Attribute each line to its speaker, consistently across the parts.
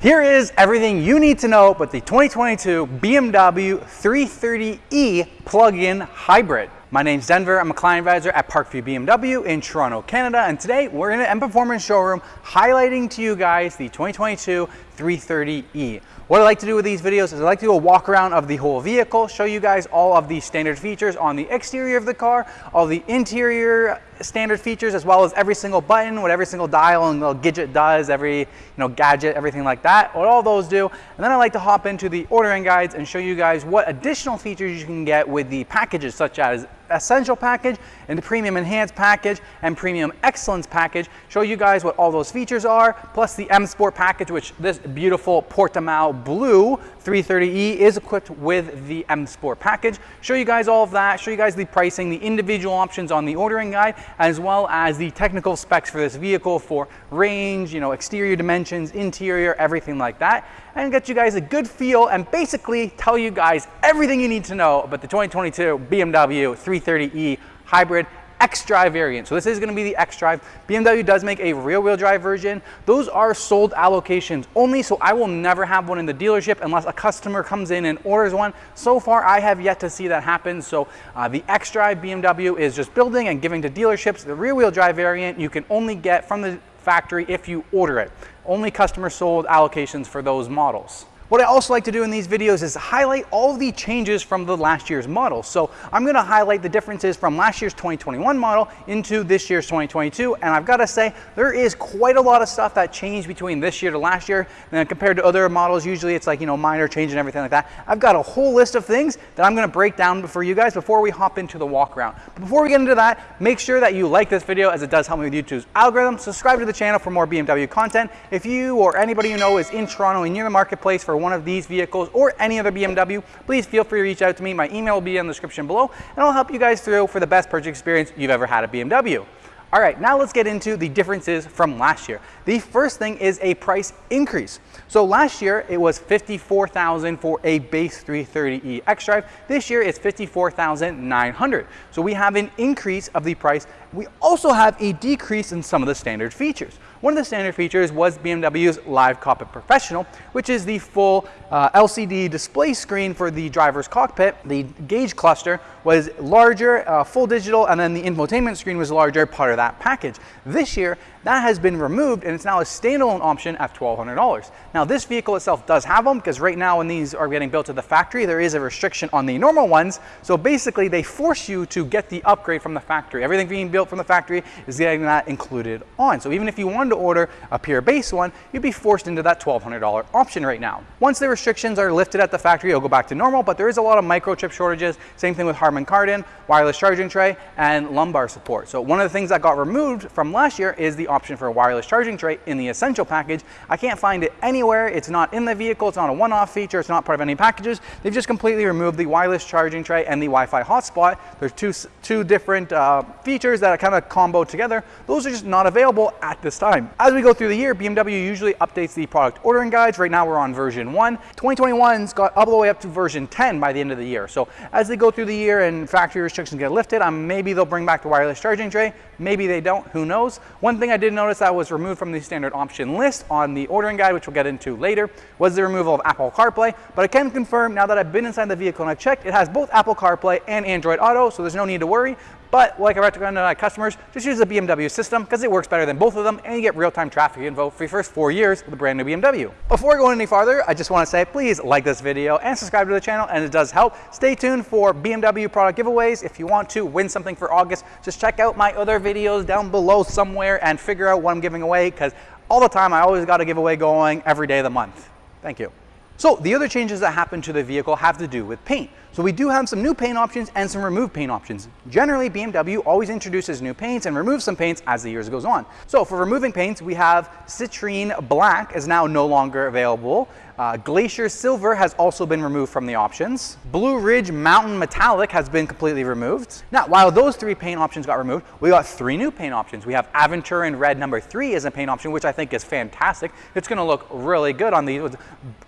Speaker 1: Here is everything you need to know about the 2022 BMW 330e plug-in hybrid. My name's Denver, I'm a client advisor at Parkview BMW in Toronto, Canada, and today we're in an M Performance showroom highlighting to you guys the 2022 330e. What I like to do with these videos is I like to do a walk around of the whole vehicle, show you guys all of the standard features on the exterior of the car, all the interior standard features, as well as every single button, what every single dial and little gadget does, every you know gadget, everything like that, what all those do. And then I like to hop into the ordering guides and show you guys what additional features you can get with the packages such as Essential package and the Premium Enhanced package and Premium Excellence package. Show you guys what all those features are, plus the M Sport package, which this beautiful Portimao blue 330e is equipped with the M Sport package. Show you guys all of that, show you guys the pricing, the individual options on the ordering guide, as well as the technical specs for this vehicle for range, you know, exterior dimensions, interior, everything like that, and get you guys a good feel and basically tell you guys everything you need to know about the 2022 BMW 330e hybrid X-Drive variant. So this is gonna be the X-Drive. BMW does make a rear-wheel drive version. Those are sold allocations only, so I will never have one in the dealership unless a customer comes in and orders one. So far, I have yet to see that happen. So uh, the X-Drive BMW is just building and giving to dealerships. The rear-wheel drive variant you can only get from the factory if you order it. Only customer sold allocations for those models. What I also like to do in these videos is highlight all the changes from the last year's model. So I'm gonna highlight the differences from last year's 2021 model into this year's 2022. And I've gotta say, there is quite a lot of stuff that changed between this year to last year. And compared to other models, usually it's like, you know, minor change and everything like that. I've got a whole list of things that I'm gonna break down for you guys before we hop into the walk around. But before we get into that, make sure that you like this video as it does help me with YouTube's algorithm. Subscribe to the channel for more BMW content. If you or anybody you know is in Toronto and near the marketplace for one of these vehicles or any other BMW, please feel free to reach out to me. My email will be in the description below and I'll help you guys through for the best purchase experience you've ever had at BMW. All right, now let's get into the differences from last year. The first thing is a price increase. So last year it was 54,000 for a base 330e xDrive. This year it's 54,900. So we have an increase of the price. We also have a decrease in some of the standard features. One of the standard features was BMW's Live Cockpit Professional, which is the full uh, LCD display screen for the driver's cockpit. The gauge cluster was larger, uh, full digital, and then the infotainment screen was larger, part of that package. This year, that has been removed and it's now a standalone option at $1,200. Now this vehicle itself does have them because right now when these are getting built at the factory, there is a restriction on the normal ones. So basically they force you to get the upgrade from the factory. Everything being built from the factory is getting that included on. So even if you wanted to order a pure base one, you'd be forced into that $1,200 option right now. Once the restrictions are lifted at the factory, it'll go back to normal, but there is a lot of microchip shortages. Same thing with Harman Kardon, wireless charging tray, and lumbar support. So one of the things that got removed from last year is the option for a wireless charging tray in the Essential package. I can't find it anywhere. It's not in the vehicle. It's not a one-off feature. It's not part of any packages. They've just completely removed the wireless charging tray and the Wi-Fi hotspot. There's two, two different uh, features that are kind of combo together. Those are just not available at this time. As we go through the year, BMW usually updates the product ordering guides. Right now we're on version 1. 2021's got all the way up to version 10 by the end of the year. So as they go through the year and factory restrictions get lifted, um, maybe they'll bring back the wireless charging tray. Maybe they don't. Who knows? One thing I did notice that was removed from the standard option list on the ordering guide, which we'll get into later, was the removal of Apple CarPlay. But I can confirm now that I've been inside the vehicle and I've checked, it has both Apple CarPlay and Android Auto, so there's no need to worry. But like I recommend to my customers, just use the BMW system because it works better than both of them and you get real-time traffic info for your first four years with a brand new BMW. Before going any farther, I just want to say please like this video and subscribe to the channel and it does help. Stay tuned for BMW product giveaways. If you want to win something for August, just check out my other videos down below somewhere and figure out what I'm giving away because all the time I always got a giveaway going every day of the month. Thank you. So the other changes that happen to the vehicle have to do with paint. So we do have some new paint options and some removed paint options. Generally, BMW always introduces new paints and removes some paints as the years goes on. So for removing paints, we have Citrine Black is now no longer available. Uh, Glacier Silver has also been removed from the options. Blue Ridge Mountain Metallic has been completely removed. Now, while those three paint options got removed, we got three new paint options. We have Aventurin Red number three as a paint option, which I think is fantastic. It's gonna look really good on these with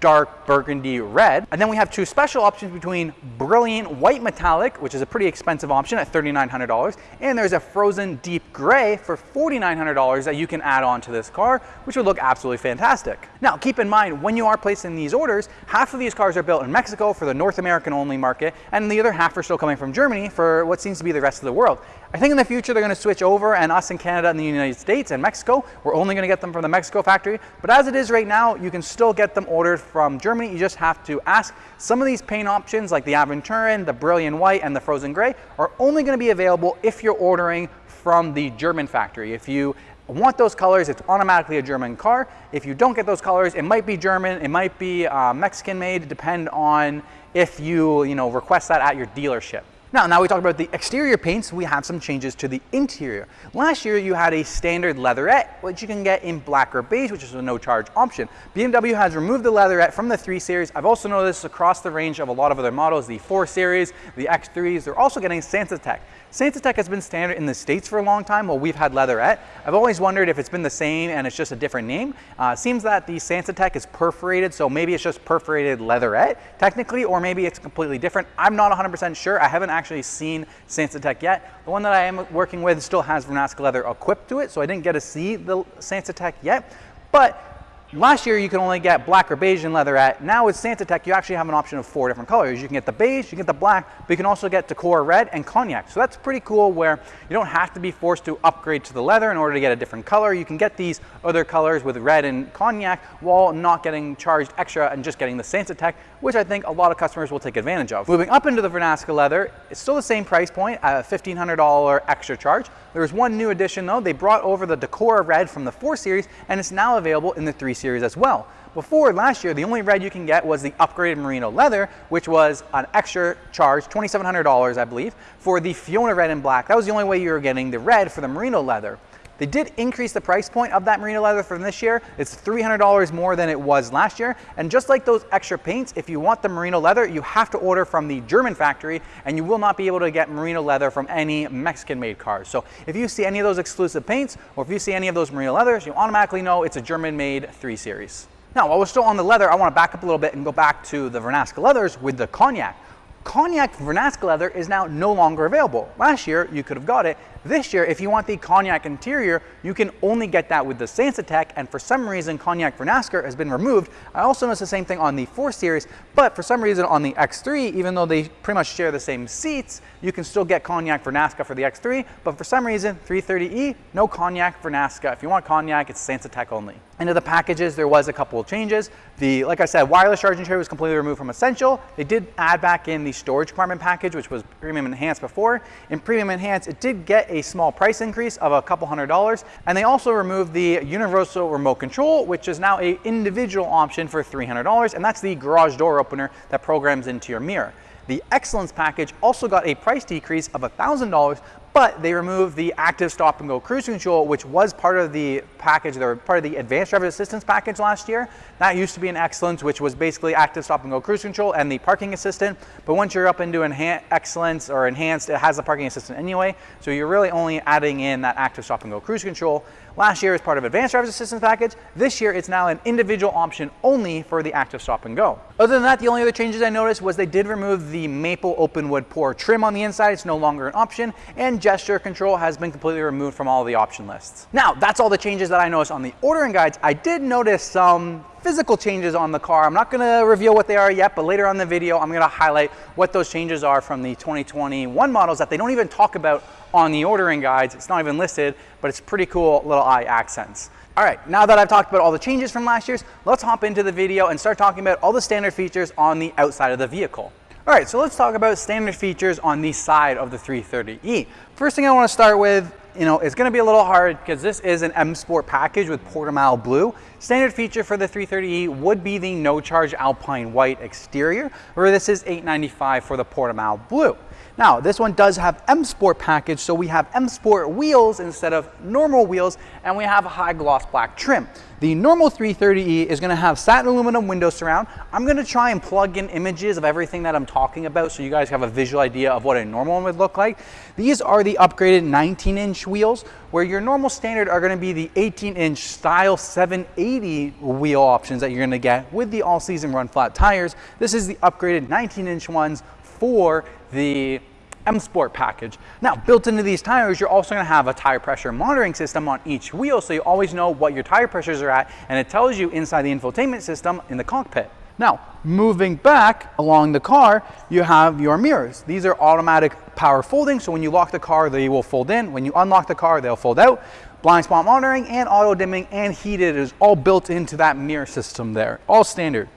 Speaker 1: dark burgundy red. And then we have two special options between brilliant white metallic, which is a pretty expensive option at $3,900. And there's a frozen deep gray for $4,900 that you can add on to this car, which would look absolutely fantastic. Now, keep in mind, when you are placing these orders, half of these cars are built in Mexico for the North American only market, and the other half are still coming from Germany for what seems to be the rest of the world. I think in the future they're going to switch over and us in Canada and the United States and Mexico, we're only going to get them from the Mexico factory. But as it is right now, you can still get them ordered from Germany. You just have to ask. Some of these paint options like the Aventurin, the Brilliant White and the Frozen Gray are only going to be available if you're ordering from the German factory. If you want those colors, it's automatically a German car. If you don't get those colors, it might be German, it might be uh, Mexican made, depend on if you, you know, request that at your dealership. Now, now we talk about the exterior paints, we have some changes to the interior. Last year you had a standard leatherette, which you can get in black or beige, which is a no charge option. BMW has removed the leatherette from the 3 Series. I've also noticed across the range of a lot of other models, the 4 Series, the X3s, they're also getting Sensatec. Sensatec has been standard in the States for a long time while we've had leatherette. I've always wondered if it's been the same and it's just a different name. Uh, seems that the Sensatec is perforated, so maybe it's just perforated leatherette technically, or maybe it's completely different. I'm not 100% sure. I haven't actually seen Sensatec yet. The one that I am working with still has Vernasca leather equipped to it, so I didn't get to see the Sensatec yet. But Last year you could only get black or beige in leatherette. Now with Sensatec, you actually have an option of four different colors. You can get the beige, you can get the black, but you can also get Tacora red and cognac. So that's pretty cool where you don't have to be forced to upgrade to the leather in order to get a different color. You can get these other colors with red and cognac while not getting charged extra and just getting the Sensatec, which I think a lot of customers will take advantage of. Moving up into the Vernasca leather, it's still the same price point, a $1,500 extra charge. There's one new addition though. They brought over the Tacora red from the 4 Series and it's now available in the 3 Series as well. Before last year, the only red you can get was the upgraded merino leather, which was an extra charge, $2,700 I believe, for the Fiona red and black. That was the only way you were getting the red for the merino leather. They did increase the price point of that merino leather from this year. It's $300 more than it was last year. And just like those extra paints, if you want the merino leather, you have to order from the German factory and you will not be able to get merino leather from any Mexican made cars. So if you see any of those exclusive paints or if you see any of those merino leathers, you automatically know it's a German made 3 Series. Now, while we're still on the leather, I want to back up a little bit and go back to the Vernasca leathers with the cognac. Cognac Vernasca leather is now no longer available. Last year, you could have got it. This year, if you want the cognac interior, you can only get that with the Sensatec, and for some reason, cognac for Vernasca has been removed. I also noticed the same thing on the 4 Series, but for some reason on the X3, even though they pretty much share the same seats, you can still get cognac for Vernasca for the X3, but for some reason, 330e, no cognac for Vernasca. If you want cognac, it's Sensatec only. Into the packages, there was a couple of changes. The, like I said, wireless charging tray was completely removed from Essential. They did add back in the storage compartment package, which was Premium Enhanced before. In Premium Enhanced, it did get a small price increase of a couple hundred dollars. And they also removed the universal remote control, which is now a individual option for $300. And that's the garage door opener that programs into your mirror. The Excellence package also got a price decrease of $1,000, but they removed the active stop and go cruise control, which was part of the package, were part of the advanced driver assistance package last year. That used to be an excellence, which was basically active stop and go cruise control and the parking assistant. But once you're up into excellence or enhanced, it has the parking assistant anyway. So you're really only adding in that active stop and go cruise control. Last year as part of advanced driver's assistance package. This year it's now an individual option only for the active stop and go. Other than that, the only other changes I noticed was they did remove the maple open wood pour trim on the inside. It's no longer an option and gesture control has been completely removed from all the option lists. Now, that's all the changes that I noticed on the ordering guides. I did notice some physical changes on the car. I'm not gonna reveal what they are yet, but later on the video, I'm gonna highlight what those changes are from the 2021 models that they don't even talk about on the ordering guides. It's not even listed, but it's pretty cool little eye accents. All right, now that I've talked about all the changes from last year's, let's hop into the video and start talking about all the standard features on the outside of the vehicle. All right, so let's talk about standard features on the side of the 330e. First thing I wanna start with you know, it's gonna be a little hard because this is an M Sport package with Portimao blue. Standard feature for the 330e would be the no charge Alpine white exterior, where this is 895 for the Portimao blue. Now, this one does have M Sport package, so we have M Sport wheels instead of normal wheels, and we have a high gloss black trim. The normal 330e is gonna have satin aluminum window surround. I'm gonna try and plug in images of everything that I'm talking about so you guys have a visual idea of what a normal one would look like. These are the upgraded 19 inch wheels, where your normal standard are gonna be the 18 inch style 780 wheel options that you're gonna get with the all season run flat tires. This is the upgraded 19 inch ones for the M Sport package. Now, built into these tires, you're also gonna have a tire pressure monitoring system on each wheel, so you always know what your tire pressures are at, and it tells you inside the infotainment system in the cockpit. Now, moving back along the car, you have your mirrors. These are automatic power folding, so when you lock the car, they will fold in. When you unlock the car, they'll fold out. Blind spot monitoring and auto dimming and heated is all built into that mirror system there, all standard.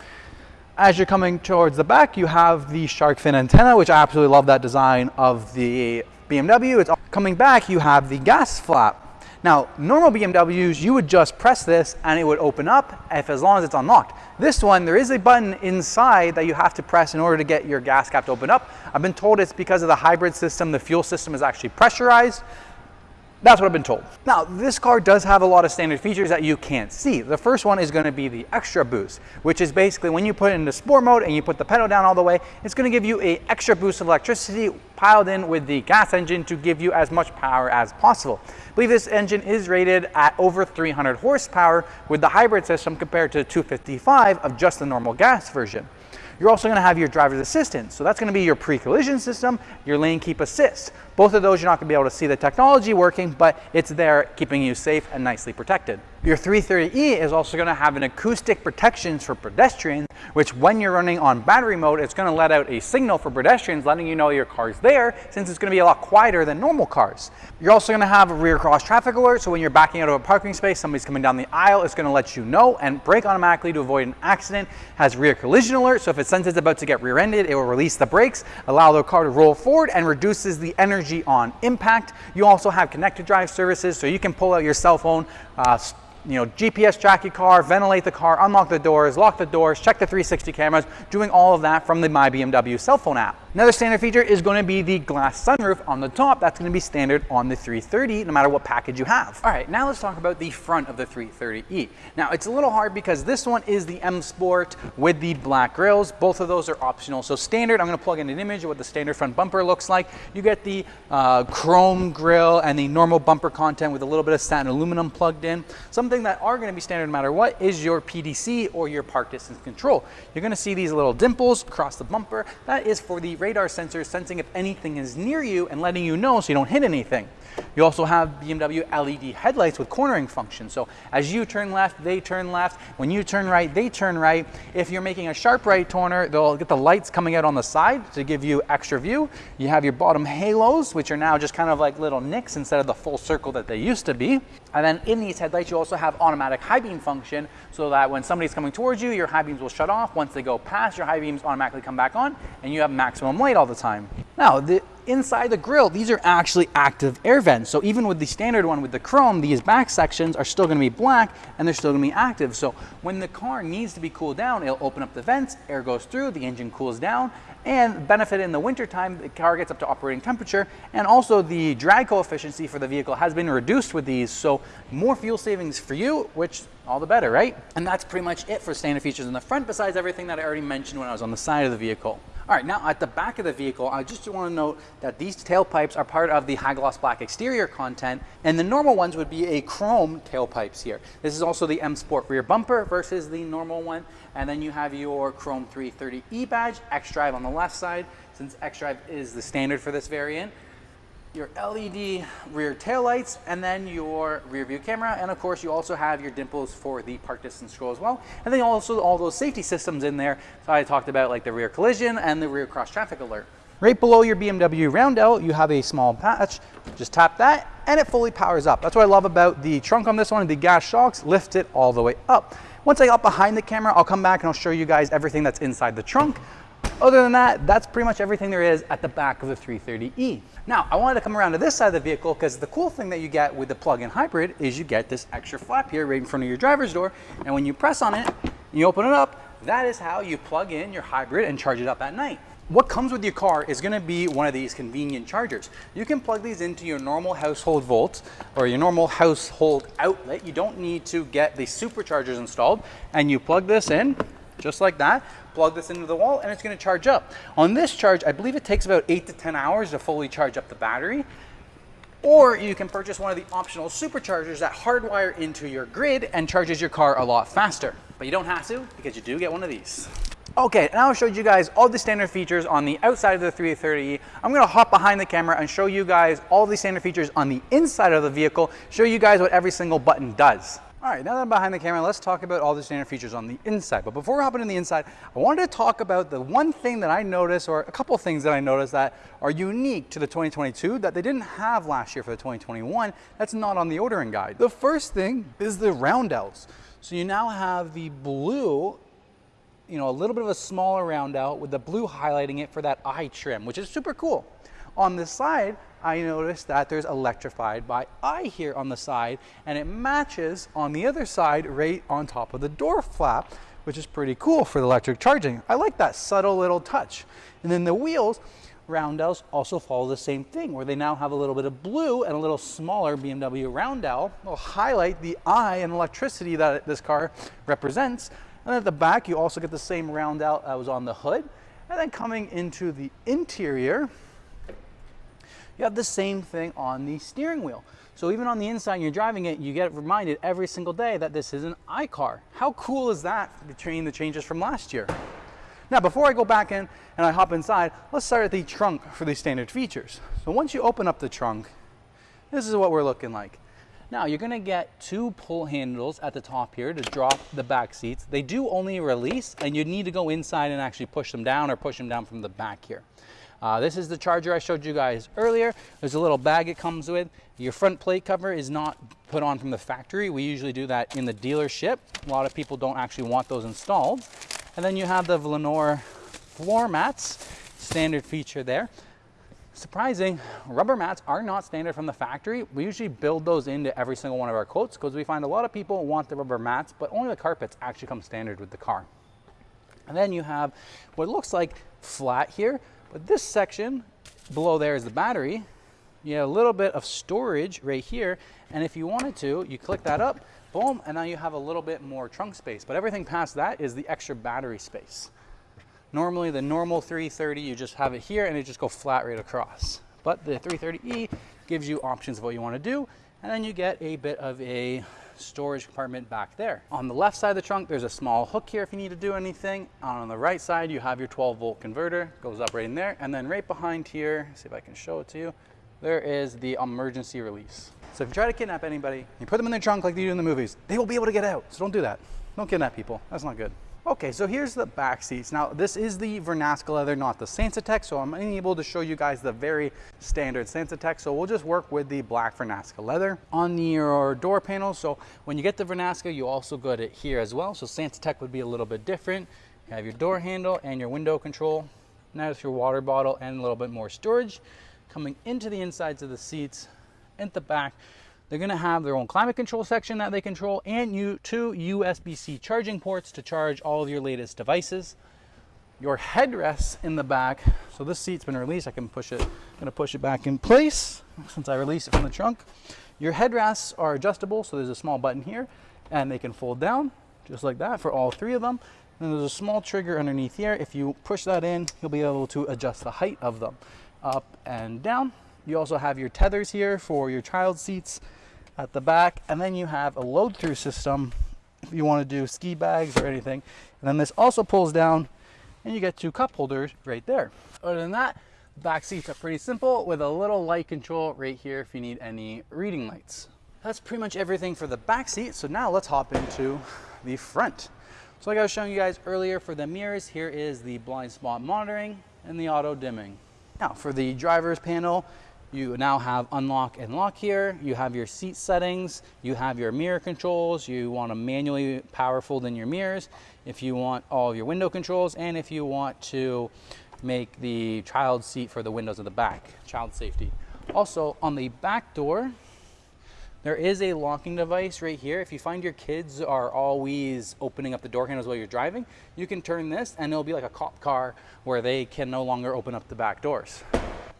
Speaker 1: As you're coming towards the back, you have the shark fin antenna, which I absolutely love that design of the BMW. It's coming back, you have the gas flap. Now, normal BMWs, you would just press this and it would open up if as long as it's unlocked. This one, there is a button inside that you have to press in order to get your gas cap to open up. I've been told it's because of the hybrid system, the fuel system is actually pressurized. That's what I've been told. Now, this car does have a lot of standard features that you can't see. The first one is gonna be the extra boost, which is basically when you put it into sport mode and you put the pedal down all the way, it's gonna give you a extra boost of electricity piled in with the gas engine to give you as much power as possible. I believe this engine is rated at over 300 horsepower with the hybrid system compared to 255 of just the normal gas version. You're also gonna have your driver's assistance. So that's gonna be your pre-collision system, your lane keep assist. Both of those, you're not gonna be able to see the technology working, but it's there keeping you safe and nicely protected. Your 330e is also gonna have an acoustic protections for pedestrians, which when you're running on battery mode, it's gonna let out a signal for pedestrians letting you know your car's there, since it's gonna be a lot quieter than normal cars. You're also gonna have a rear cross traffic alert, so when you're backing out of a parking space, somebody's coming down the aisle, it's gonna let you know and brake automatically to avoid an accident. Has rear collision alert, so if it senses it's about to get rear-ended, it will release the brakes, allow the car to roll forward and reduces the energy on impact. You also have connected drive services, so you can pull out your cell phone, uh, you know, GPS track your car, ventilate the car, unlock the doors, lock the doors, check the 360 cameras, doing all of that from the My BMW cell phone app. Another standard feature is going to be the glass sunroof on the top. That's going to be standard on the 330, no matter what package you have. All right, now let's talk about the front of the 330e. Now, it's a little hard because this one is the M Sport with the black grills. Both of those are optional. So standard, I'm going to plug in an image of what the standard front bumper looks like. You get the uh, chrome grill and the normal bumper content with a little bit of satin aluminum plugged in. Something that are going to be standard no matter what is your PDC or your park distance control. You're going to see these little dimples across the bumper. That is for the radar sensors sensing if anything is near you and letting you know so you don't hit anything. You also have BMW LED headlights with cornering function. So as you turn left, they turn left. When you turn right, they turn right. If you're making a sharp right turner, they'll get the lights coming out on the side to give you extra view. You have your bottom halos, which are now just kind of like little nicks instead of the full circle that they used to be. And then in these headlights, you also have automatic high beam function so that when somebody's coming towards you, your high beams will shut off. Once they go past, your high beams automatically come back on and you have maximum light all the time. Now, the, inside the grill, these are actually active air vents. So even with the standard one with the chrome, these back sections are still gonna be black and they're still gonna be active. So when the car needs to be cooled down, it'll open up the vents, air goes through, the engine cools down, and benefit in the wintertime, the car gets up to operating temperature, and also the drag coefficient for the vehicle has been reduced with these, so more fuel savings for you, which all the better, right? And that's pretty much it for standard features in the front, besides everything that I already mentioned when I was on the side of the vehicle. All right, now at the back of the vehicle, I just want to note that these tailpipes are part of the high gloss black exterior content, and the normal ones would be a chrome tailpipes here. This is also the M Sport rear bumper versus the normal one, and then you have your chrome 330E badge, X-Drive on the left side, since X-Drive is the standard for this variant your LED rear taillights, and then your rear view camera. And of course, you also have your dimples for the park distance control as well. And then also all those safety systems in there. So I talked about like the rear collision and the rear cross traffic alert. Right below your BMW roundel, you have a small patch. Just tap that and it fully powers up. That's what I love about the trunk on this one. The gas shocks lift it all the way up. Once I got behind the camera, I'll come back and I'll show you guys everything that's inside the trunk. Other than that, that's pretty much everything there is at the back of the 330e. Now, I wanted to come around to this side of the vehicle because the cool thing that you get with the plug-in hybrid is you get this extra flap here right in front of your driver's door. And when you press on it, you open it up, that is how you plug in your hybrid and charge it up at night. What comes with your car is gonna be one of these convenient chargers. You can plug these into your normal household volt or your normal household outlet. You don't need to get the superchargers installed and you plug this in just like that plug this into the wall and it's gonna charge up. On this charge, I believe it takes about eight to 10 hours to fully charge up the battery. Or you can purchase one of the optional superchargers that hardwire into your grid and charges your car a lot faster. But you don't have to because you do get one of these. Okay, now I showed you guys all the standard features on the outside of the 330e. I'm gonna hop behind the camera and show you guys all the standard features on the inside of the vehicle, show you guys what every single button does. All right, now that I'm behind the camera, let's talk about all the standard features on the inside. But before we hop into the inside, I wanted to talk about the one thing that I noticed, or a couple things that I noticed that are unique to the 2022 that they didn't have last year for the 2021, that's not on the ordering guide. The first thing is the roundouts. So you now have the blue you know, a little bit of a smaller roundout with the blue highlighting it for that eye trim, which is super cool. On this side, I notice that there's electrified by eye here on the side and it matches on the other side right on top of the door flap, which is pretty cool for the electric charging. I like that subtle little touch. And then the wheels, roundels also follow the same thing where they now have a little bit of blue and a little smaller BMW roundel will highlight the eye and electricity that this car represents. And at the back, you also get the same roundel that was on the hood. And then coming into the interior, you have the same thing on the steering wheel. So even on the inside, you're driving it, you get reminded every single day that this is an iCar. How cool is that between the changes from last year? Now, before I go back in and I hop inside, let's start at the trunk for the standard features. So once you open up the trunk, this is what we're looking like. Now you're gonna get two pull handles at the top here to drop the back seats. They do only release and you need to go inside and actually push them down or push them down from the back here. Uh, this is the charger I showed you guys earlier. There's a little bag it comes with. Your front plate cover is not put on from the factory. We usually do that in the dealership. A lot of people don't actually want those installed. And then you have the Velour floor mats, standard feature there. Surprising, rubber mats are not standard from the factory. We usually build those into every single one of our quotes because we find a lot of people want the rubber mats, but only the carpets actually come standard with the car. And then you have what looks like flat here, but this section below there is the battery. You have a little bit of storage right here. And if you wanted to, you click that up, boom, and now you have a little bit more trunk space. But everything past that is the extra battery space. Normally the normal 330, you just have it here and it just go flat right across. But the 330E gives you options of what you want to do. And then you get a bit of a storage compartment back there. On the left side of the trunk, there's a small hook here if you need to do anything. On the right side, you have your 12 volt converter, goes up right in there. And then right behind here, see if I can show it to you, there is the emergency release. So if you try to kidnap anybody, you put them in their trunk like they do in the movies, they will be able to get out. So don't do that. Don't kidnap people. That's not good. Okay, so here's the back seats. Now, this is the Vernasca leather, not the Sensatec, so I'm unable to show you guys the very standard Sensatec, so we'll just work with the black Vernasca leather. On your door panels, so when you get the Vernasca, you also get it here as well, so Sensatec would be a little bit different. You have your door handle and your window control. Now it's your water bottle and a little bit more storage. Coming into the insides of the seats, at the back, they're to have their own climate control section that they control and you two USB-C charging ports to charge all of your latest devices. Your headrests in the back. So this seat's been released. I can push it. I'm going to push it back in place since I released it from the trunk. Your headrests are adjustable. So there's a small button here and they can fold down just like that for all three of them. And there's a small trigger underneath here. If you push that in, you'll be able to adjust the height of them up and down. You also have your tethers here for your child seats at the back. And then you have a load through system if you want to do ski bags or anything. And then this also pulls down and you get two cup holders right there. Other than that, back seats are pretty simple with a little light control right here if you need any reading lights. That's pretty much everything for the back seat. So now let's hop into the front. So like I was showing you guys earlier for the mirrors, here is the blind spot monitoring and the auto dimming. Now for the driver's panel, you now have unlock and lock here. You have your seat settings. You have your mirror controls. You want to manually power fold in your mirrors. If you want all of your window controls and if you want to make the child seat for the windows of the back, child safety. Also on the back door, there is a locking device right here. If you find your kids are always opening up the door handles while you're driving, you can turn this and it'll be like a cop car where they can no longer open up the back doors.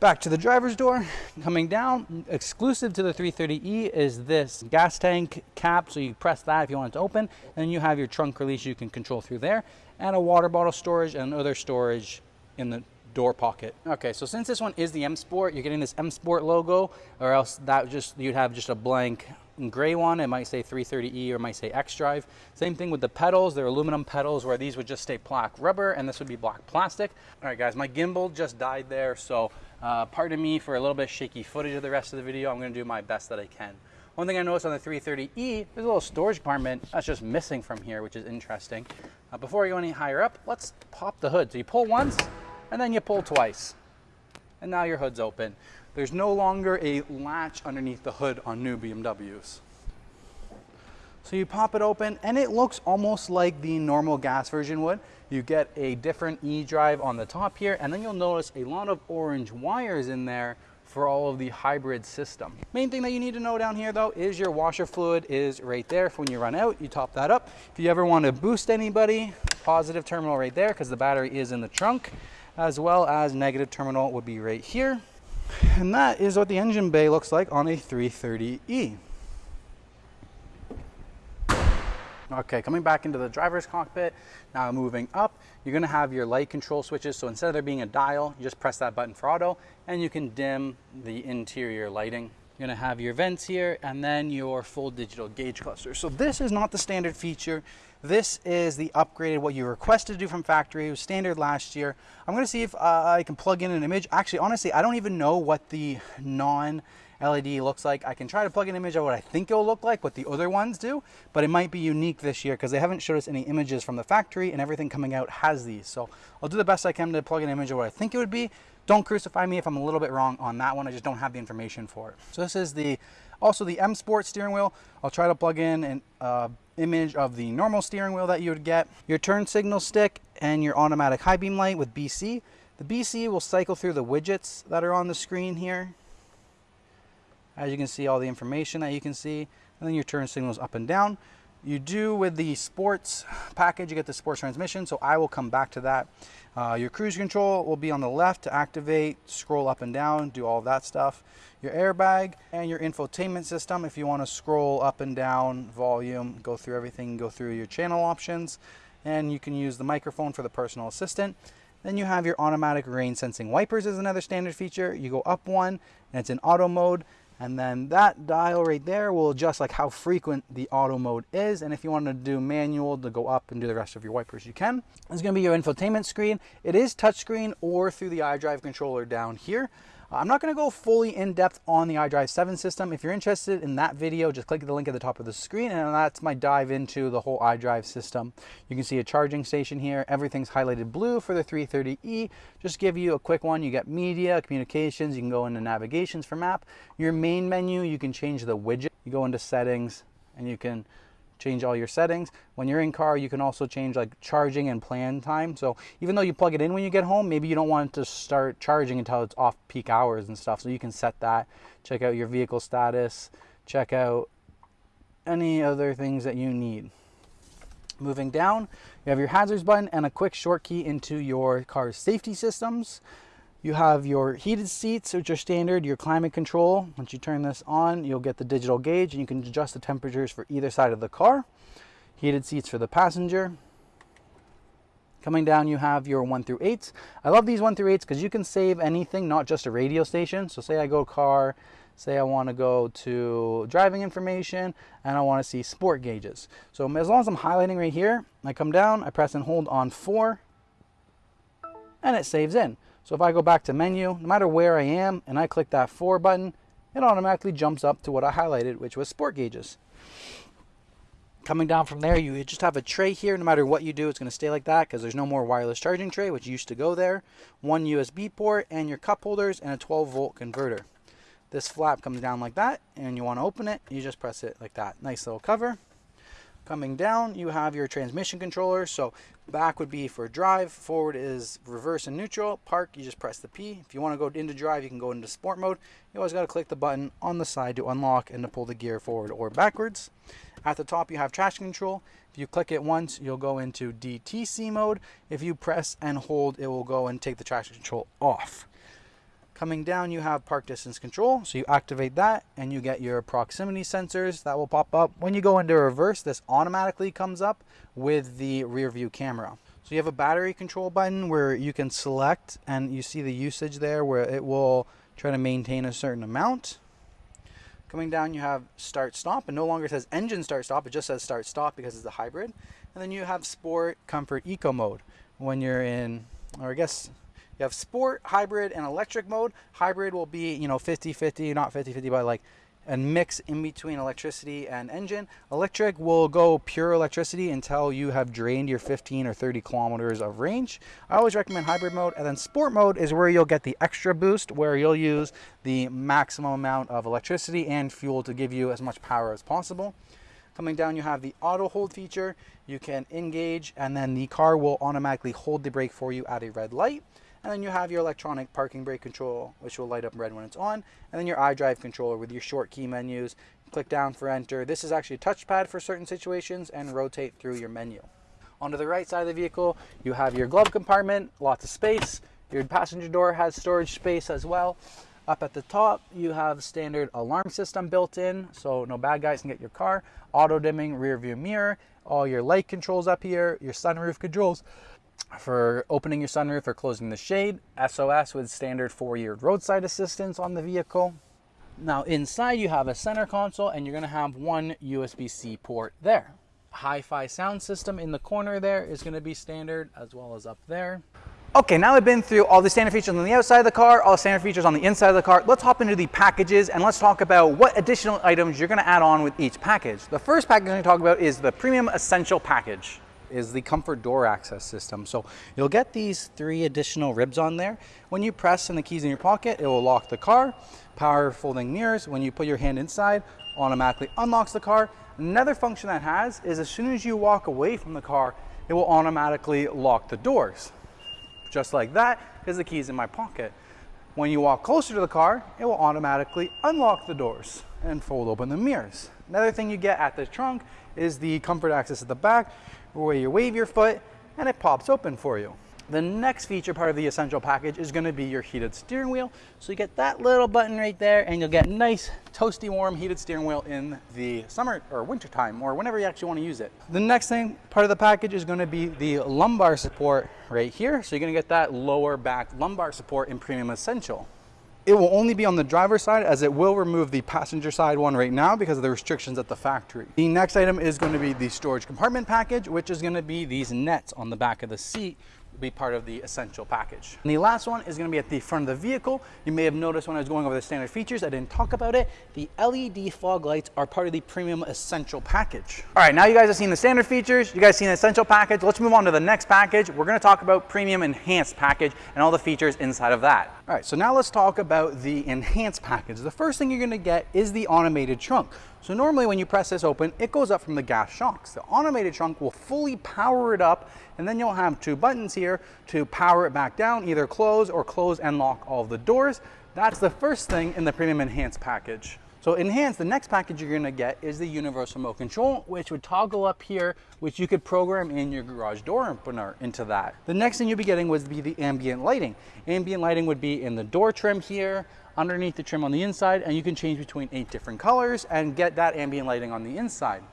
Speaker 1: Back to the driver's door, coming down, exclusive to the 330E is this gas tank cap. So you press that if you want it to open, and you have your trunk release you can control through there, and a water bottle storage and other storage in the door pocket. Okay, so since this one is the M Sport, you're getting this M Sport logo, or else that just you'd have just a blank gray one. It might say 330E or might say X Drive. Same thing with the pedals. They're aluminum pedals where these would just stay black rubber and this would be black plastic. All right, guys, my gimbal just died there, so uh, pardon me for a little bit shaky footage of the rest of the video. I'm gonna do my best that I can. One thing I noticed on the 330E, there's a little storage compartment that's just missing from here, which is interesting. Uh, before we go any higher up, let's pop the hood. So you pull once, and then you pull twice. And now your hood's open. There's no longer a latch underneath the hood on new BMWs. So you pop it open and it looks almost like the normal gas version would. You get a different E-drive on the top here and then you'll notice a lot of orange wires in there for all of the hybrid system. Main thing that you need to know down here though is your washer fluid is right there when you run out, you top that up. If you ever want to boost anybody, positive terminal right there because the battery is in the trunk, as well as negative terminal would be right here. And that is what the engine bay looks like on a 330e. Okay, coming back into the driver's cockpit, now moving up, you're gonna have your light control switches. So instead of there being a dial, you just press that button for auto and you can dim the interior lighting. You're gonna have your vents here and then your full digital gauge cluster. So this is not the standard feature. This is the upgraded, what you requested to do from factory. It was standard last year. I'm gonna see if uh, I can plug in an image. Actually, honestly, I don't even know what the non LED looks like. I can try to plug an image of what I think it'll look like, what the other ones do, but it might be unique this year because they haven't showed us any images from the factory and everything coming out has these. So I'll do the best I can to plug an image of what I think it would be. Don't crucify me if I'm a little bit wrong on that one. I just don't have the information for it. So this is the also the M Sport steering wheel. I'll try to plug in an uh, image of the normal steering wheel that you would get. Your turn signal stick and your automatic high beam light with BC. The BC will cycle through the widgets that are on the screen here. As you can see, all the information that you can see, and then your turn signals up and down. You do with the sports package, you get the sports transmission, so I will come back to that. Uh, your cruise control will be on the left to activate, scroll up and down, do all that stuff. Your airbag and your infotainment system, if you want to scroll up and down, volume, go through everything, go through your channel options, and you can use the microphone for the personal assistant. Then you have your automatic rain sensing wipers is another standard feature. You go up one and it's in auto mode. And then that dial right there will adjust like how frequent the auto mode is. And if you want to do manual to go up and do the rest of your wipers, you can. It's going to be your infotainment screen. It is touchscreen or through the iDrive controller down here. I'm not going to go fully in depth on the iDrive 7 system. If you're interested in that video, just click the link at the top of the screen and that's my dive into the whole iDrive system. You can see a charging station here. Everything's highlighted blue for the 330e. Just give you a quick one. You get media, communications. You can go into navigations for map. Your main menu, you can change the widget. You go into settings and you can change all your settings. When you're in car, you can also change like charging and plan time. So even though you plug it in when you get home, maybe you don't want to start charging until it's off peak hours and stuff. So you can set that, check out your vehicle status, check out any other things that you need. Moving down, you have your hazards button and a quick short key into your car's safety systems. You have your heated seats, which are standard, your climate control. Once you turn this on, you'll get the digital gauge and you can adjust the temperatures for either side of the car. Heated seats for the passenger. Coming down, you have your 1 through 8s. I love these 1 through 8s because you can save anything, not just a radio station. So say I go car, say I want to go to driving information, and I want to see sport gauges. So as long as I'm highlighting right here, I come down, I press and hold on 4, and it saves in. So if I go back to menu, no matter where I am, and I click that 4 button, it automatically jumps up to what I highlighted, which was sport gauges. Coming down from there, you just have a tray here. No matter what you do, it's going to stay like that because there's no more wireless charging tray, which used to go there. One USB port and your cup holders and a 12 volt converter. This flap comes down like that, and you want to open it, you just press it like that. Nice little cover. Coming down, you have your transmission controller. So back would be for drive, forward is reverse and neutral. Park, you just press the P. If you want to go into drive, you can go into sport mode. You always got to click the button on the side to unlock and to pull the gear forward or backwards. At the top, you have traction control. If you click it once, you'll go into DTC mode. If you press and hold, it will go and take the traction control off. Coming down, you have park distance control. So you activate that and you get your proximity sensors that will pop up. When you go into reverse, this automatically comes up with the rear view camera. So you have a battery control button where you can select and you see the usage there where it will try to maintain a certain amount. Coming down you have start stop and no longer says engine start stop, it just says start stop because it's a hybrid. And then you have sport, comfort, eco mode. When you're in, or I guess you have sport, hybrid, and electric mode. Hybrid will be, you know, 50-50, not 50-50, but like and mix in between electricity and engine. Electric will go pure electricity until you have drained your 15 or 30 kilometers of range. I always recommend hybrid mode and then sport mode is where you'll get the extra boost where you'll use the maximum amount of electricity and fuel to give you as much power as possible. Coming down, you have the auto hold feature. You can engage and then the car will automatically hold the brake for you at a red light. And then you have your electronic parking brake control, which will light up red when it's on. And then your iDrive controller with your short key menus. Click down for enter. This is actually a touchpad for certain situations and rotate through your menu. Onto the right side of the vehicle, you have your glove compartment, lots of space. Your passenger door has storage space as well. Up at the top, you have standard alarm system built in, so no bad guys can get your car. Auto dimming rear view mirror, all your light controls up here, your sunroof controls, for opening your sunroof or closing the shade, SOS with standard four-year roadside assistance on the vehicle. Now inside you have a center console and you're gonna have one USB-C port there. Hi-Fi sound system in the corner there is gonna be standard as well as up there. Okay, now we've been through all the standard features on the outside of the car, all the standard features on the inside of the car. Let's hop into the packages and let's talk about what additional items you're gonna add on with each package. The first package I'm gonna talk about is the Premium Essential Package is the comfort door access system. So you'll get these three additional ribs on there. When you press and the keys in your pocket, it will lock the car. Power folding mirrors. When you put your hand inside, automatically unlocks the car. Another function that has is as soon as you walk away from the car, it will automatically lock the doors. Just like that, because the key's in my pocket. When you walk closer to the car, it will automatically unlock the doors and fold open the mirrors. Another thing you get at the trunk is the comfort access at the back where you wave your foot and it pops open for you. The next feature part of the Essential package is gonna be your heated steering wheel. So you get that little button right there and you'll get nice, toasty warm heated steering wheel in the summer or winter time or whenever you actually wanna use it. The next thing, part of the package is gonna be the lumbar support right here. So you're gonna get that lower back lumbar support in Premium Essential. It will only be on the driver's side as it will remove the passenger side one right now because of the restrictions at the factory. The next item is going to be the storage compartment package, which is going to be these nets on the back of the seat be part of the essential package. And the last one is going to be at the front of the vehicle. You may have noticed when I was going over the standard features, I didn't talk about it. The LED fog lights are part of the premium essential package. All right, now you guys have seen the standard features, you guys seen the essential package. Let's move on to the next package. We're going to talk about premium enhanced package and all the features inside of that. All right, so now let's talk about the enhanced package. The first thing you're going to get is the automated trunk. So normally when you press this open, it goes up from the gas shocks. The automated trunk will fully power it up and then you'll have two buttons here to power it back down, either close or close and lock all the doors. That's the first thing in the Premium Enhanced package. So enhanced, the next package you're gonna get is the universal remote control, which would toggle up here, which you could program in your garage door opener into that. The next thing you'd be getting would be the ambient lighting. Ambient lighting would be in the door trim here, underneath the trim on the inside, and you can change between eight different colors and get that ambient lighting on the inside.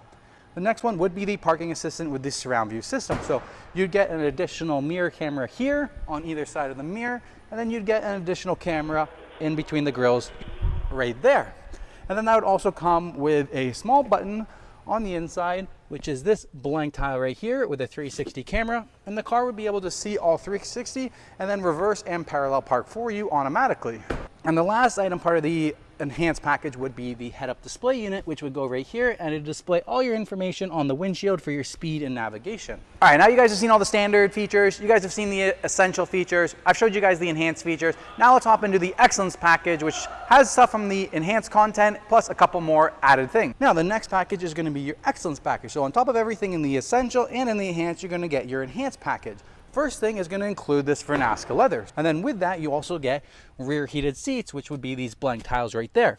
Speaker 1: The next one would be the parking assistant with the surround view system. So you'd get an additional mirror camera here on either side of the mirror, and then you'd get an additional camera in between the grills right there. And then that would also come with a small button on the inside, which is this blank tile right here with a 360 camera. And the car would be able to see all 360 and then reverse and parallel park for you automatically. And the last item part of the enhanced package would be the head-up display unit, which would go right here and it'd display all your information on the windshield for your speed and navigation. All right, now you guys have seen all the standard features. You guys have seen the essential features. I've showed you guys the enhanced features. Now let's hop into the excellence package, which has stuff from the enhanced content plus a couple more added things. Now the next package is gonna be your excellence package. So on top of everything in the essential and in the enhanced, you're gonna get your enhanced package. First thing is going to include this Vernasca leather. And then with that, you also get rear heated seats, which would be these blank tiles right there.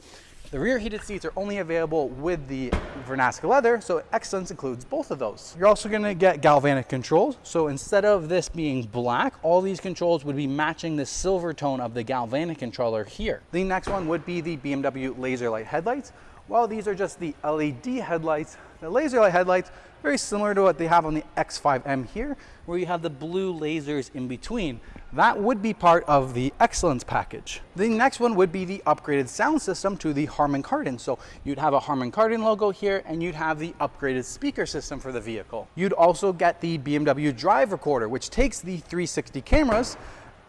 Speaker 1: The rear heated seats are only available with the Vernasca leather, so Excellence includes both of those. You're also gonna get galvanic controls. So instead of this being black, all these controls would be matching the silver tone of the galvanic controller here. The next one would be the BMW laser light headlights. While these are just the LED headlights, the laser light headlights very similar to what they have on the X5M here, where you have the blue lasers in between. That would be part of the Excellence package. The next one would be the upgraded sound system to the Harman Kardon. So you'd have a Harman Kardon logo here and you'd have the upgraded speaker system for the vehicle. You'd also get the BMW Drive Recorder, which takes the 360 cameras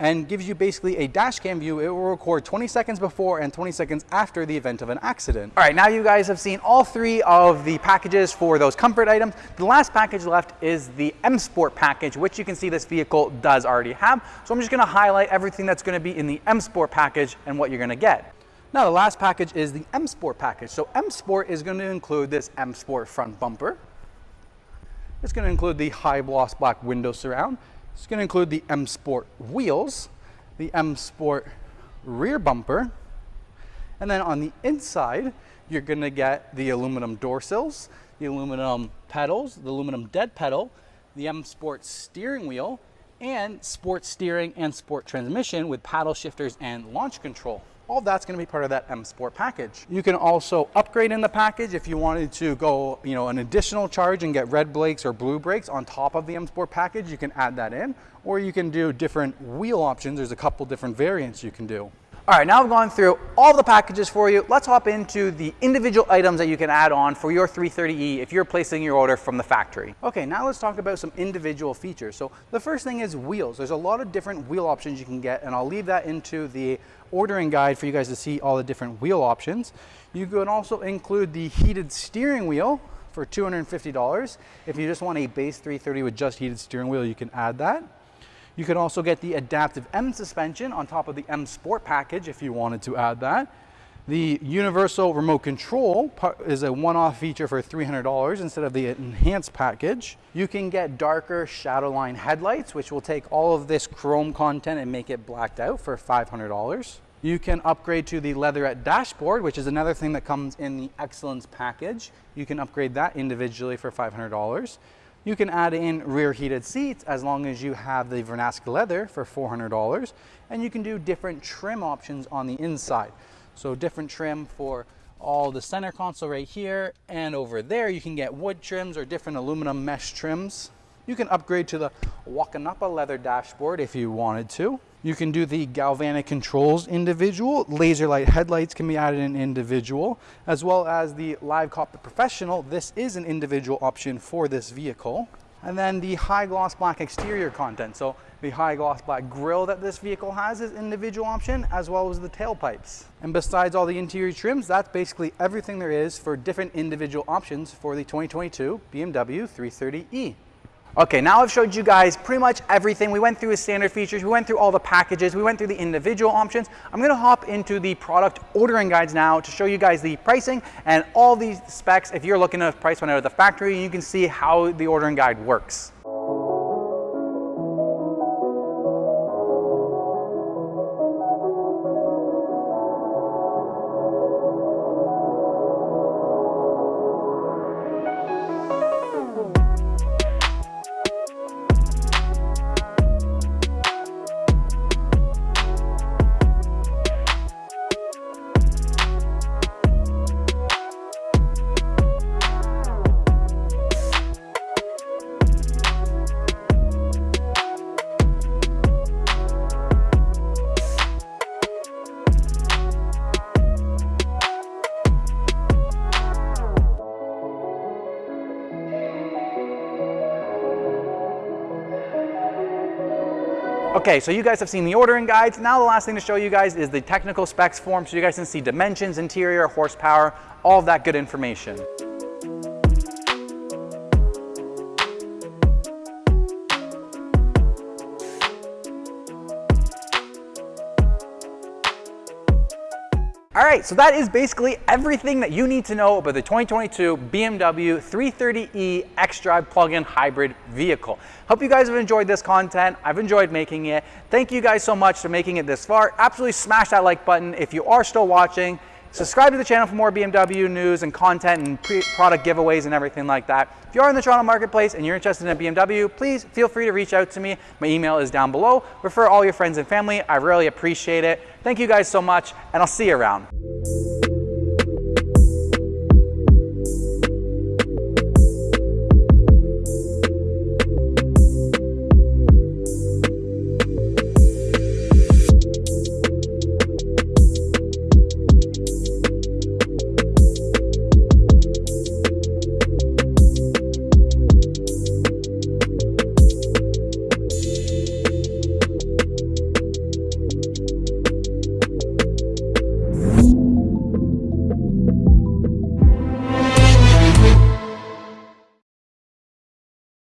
Speaker 1: and gives you basically a dash cam view. It will record 20 seconds before and 20 seconds after the event of an accident. All right, now you guys have seen all three of the packages for those comfort items. The last package left is the M Sport package, which you can see this vehicle does already have. So I'm just gonna highlight everything that's gonna be in the M Sport package and what you're gonna get. Now the last package is the M Sport package. So M Sport is going to include this M Sport front bumper. It's going to include the high gloss black window surround. It's going to include the M Sport wheels, the M Sport rear bumper, and then on the inside, you're going to get the aluminum door sills, the aluminum pedals, the aluminum dead pedal, the M Sport steering wheel, and sport steering and sport transmission with paddle shifters and launch control all that's going to be part of that M Sport package. You can also upgrade in the package if you wanted to go, you know, an additional charge and get red brakes or blue brakes on top of the M Sport package, you can add that in, or you can do different wheel options. There's a couple different variants you can do. All right, now I've gone through all the packages for you. Let's hop into the individual items that you can add on for your 330e if you're placing your order from the factory. Okay, now let's talk about some individual features. So the first thing is wheels. There's a lot of different wheel options you can get, and I'll leave that into the ordering guide for you guys to see all the different wheel options. You can also include the heated steering wheel for $250. If you just want a base 330 with just heated steering wheel, you can add that. You can also get the adaptive M suspension on top of the M Sport package if you wanted to add that. The universal remote control is a one-off feature for $300 instead of the enhanced package. You can get darker shadowline headlights, which will take all of this chrome content and make it blacked out for $500. You can upgrade to the leatherette dashboard, which is another thing that comes in the Excellence package. You can upgrade that individually for $500. You can add in rear heated seats as long as you have the Vernasca leather for $400 and you can do different trim options on the inside. So different trim for all the center console right here and over there you can get wood trims or different aluminum mesh trims. You can upgrade to the Walknappa leather dashboard if you wanted to. You can do the galvanic controls individual. Laser light headlights can be added in individual, as well as the Live Cockpit Professional. This is an individual option for this vehicle. And then the high gloss black exterior content. So the high gloss black grille that this vehicle has is individual option, as well as the tailpipes. And besides all the interior trims, that's basically everything there is for different individual options for the 2022 BMW 330e. Okay, now I've showed you guys pretty much everything. We went through the standard features, we went through all the packages, we went through the individual options. I'm gonna hop into the product ordering guides now to show you guys the pricing and all these specs. If you're looking to price one out of the factory, you can see how the ordering guide works. Okay, so you guys have seen the ordering guides. Now the last thing to show you guys is the technical specs form so you guys can see dimensions, interior, horsepower, all of that good information. Right, so that is basically everything that you need to know about the 2022 BMW 330e xDrive plug-in hybrid vehicle. Hope you guys have enjoyed this content. I've enjoyed making it. Thank you guys so much for making it this far. Absolutely smash that like button if you are still watching. Subscribe to the channel for more BMW news and content and product giveaways and everything like that. If you are in the Toronto marketplace and you're interested in a BMW, please feel free to reach out to me. My email is down below. Refer all your friends and family. I really appreciate it. Thank you guys so much, and I'll see you around.